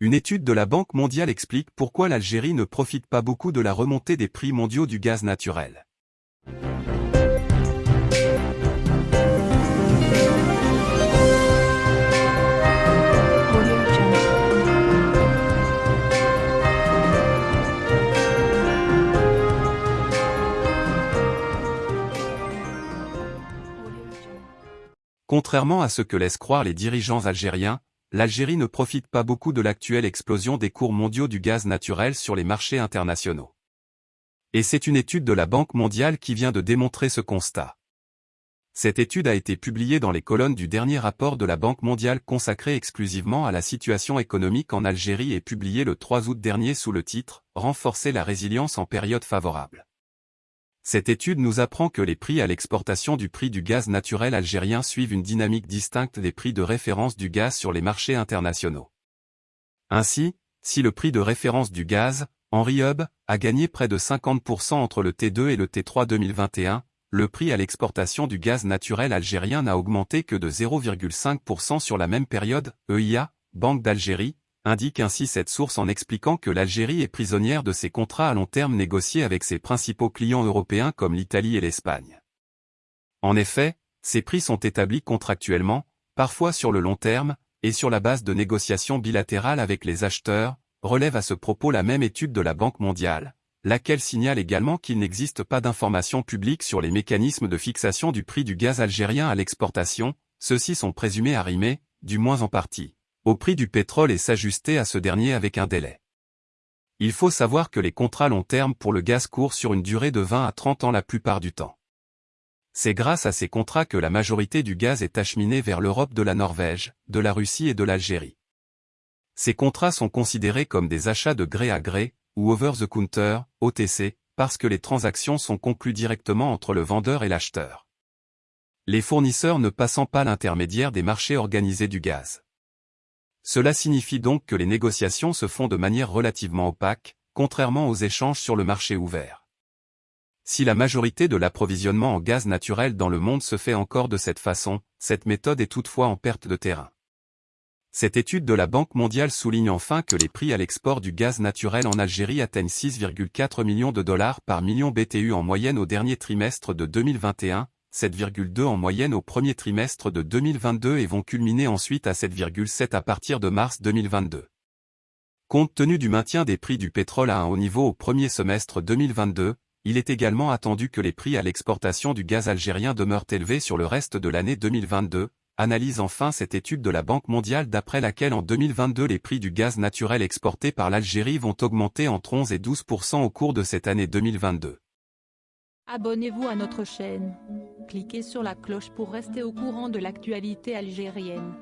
Une étude de la Banque mondiale explique pourquoi l'Algérie ne profite pas beaucoup de la remontée des prix mondiaux du gaz naturel. Contrairement à ce que laissent croire les dirigeants algériens, l'Algérie ne profite pas beaucoup de l'actuelle explosion des cours mondiaux du gaz naturel sur les marchés internationaux. Et c'est une étude de la Banque mondiale qui vient de démontrer ce constat. Cette étude a été publiée dans les colonnes du dernier rapport de la Banque mondiale consacré exclusivement à la situation économique en Algérie et publiée le 3 août dernier sous le titre « Renforcer la résilience en période favorable ». Cette étude nous apprend que les prix à l'exportation du prix du gaz naturel algérien suivent une dynamique distincte des prix de référence du gaz sur les marchés internationaux. Ainsi, si le prix de référence du gaz, Henry Hub, a gagné près de 50% entre le T2 et le T3 2021, le prix à l'exportation du gaz naturel algérien n'a augmenté que de 0,5% sur la même période, EIA, Banque d'Algérie, indique ainsi cette source en expliquant que l'Algérie est prisonnière de ses contrats à long terme négociés avec ses principaux clients européens comme l'Italie et l'Espagne. En effet, ces prix sont établis contractuellement, parfois sur le long terme, et sur la base de négociations bilatérales avec les acheteurs, relève à ce propos la même étude de la Banque mondiale, laquelle signale également qu'il n'existe pas d'informations publiques sur les mécanismes de fixation du prix du gaz algérien à l'exportation, ceux-ci sont présumés arrimés, du moins en partie au prix du pétrole et s'ajuster à ce dernier avec un délai. Il faut savoir que les contrats long terme pour le gaz courent sur une durée de 20 à 30 ans la plupart du temps. C'est grâce à ces contrats que la majorité du gaz est acheminée vers l'Europe de la Norvège, de la Russie et de l'Algérie. Ces contrats sont considérés comme des achats de gré à gré, ou over the counter, OTC, parce que les transactions sont conclues directement entre le vendeur et l'acheteur. Les fournisseurs ne passant pas l'intermédiaire des marchés organisés du gaz. Cela signifie donc que les négociations se font de manière relativement opaque, contrairement aux échanges sur le marché ouvert. Si la majorité de l'approvisionnement en gaz naturel dans le monde se fait encore de cette façon, cette méthode est toutefois en perte de terrain. Cette étude de la Banque mondiale souligne enfin que les prix à l'export du gaz naturel en Algérie atteignent 6,4 millions de dollars par million BTU en moyenne au dernier trimestre de 2021, 7,2 en moyenne au premier trimestre de 2022 et vont culminer ensuite à 7,7 à partir de mars 2022. Compte tenu du maintien des prix du pétrole à un haut niveau au premier semestre 2022, il est également attendu que les prix à l'exportation du gaz algérien demeurent élevés sur le reste de l'année 2022, analyse enfin cette étude de la Banque mondiale d'après laquelle en 2022 les prix du gaz naturel exporté par l'Algérie vont augmenter entre 11 et 12% au cours de cette année 2022. Abonnez-vous à notre chaîne. Cliquez sur la cloche pour rester au courant de l'actualité algérienne.